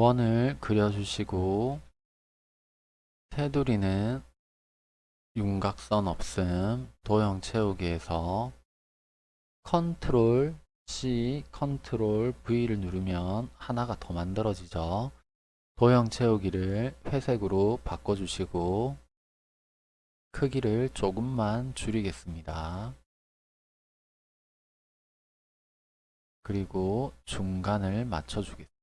원을 그려주시고 테두리는 윤곽선 없음 도형 채우기에서 Ctrl C, Ctrl V를 누르면 하나가 더 만들어지죠. 도형 채우기를 회색으로 바꿔주시고 크기를 조금만 줄이겠습니다. 그리고 중간을 맞춰주겠습니다.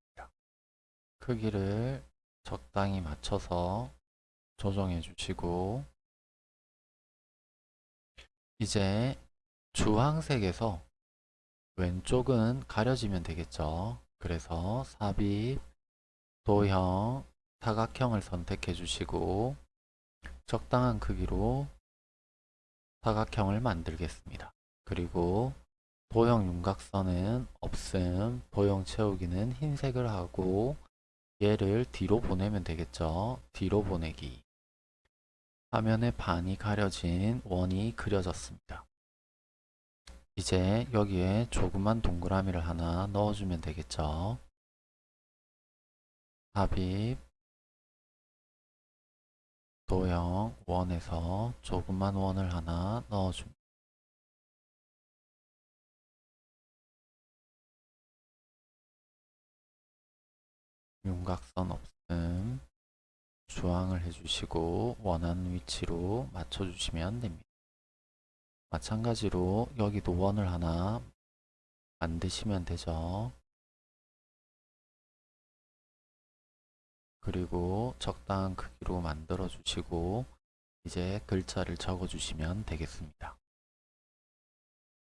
크기를 적당히 맞춰서 조정해 주시고 이제 주황색에서 왼쪽은 가려지면 되겠죠. 그래서 삽입, 도형, 사각형을 선택해 주시고 적당한 크기로 사각형을 만들겠습니다. 그리고 도형 윤곽선은 없음, 도형 채우기는 흰색을 하고 얘를 뒤로 보내면 되겠죠. 뒤로 보내기. 화면에 반이 가려진 원이 그려졌습니다. 이제 여기에 조그만 동그라미를 하나 넣어주면 되겠죠. 삽입, 도형, 원에서 조그만 원을 하나 넣어줍니다. 윤곽선 없음 주황을 해주시고 원하는 위치로 맞춰주시면 됩니다. 마찬가지로 여기도 원을 하나 만드시면 되죠. 그리고 적당한 크기로 만들어 주시고 이제 글자를 적어 주시면 되겠습니다.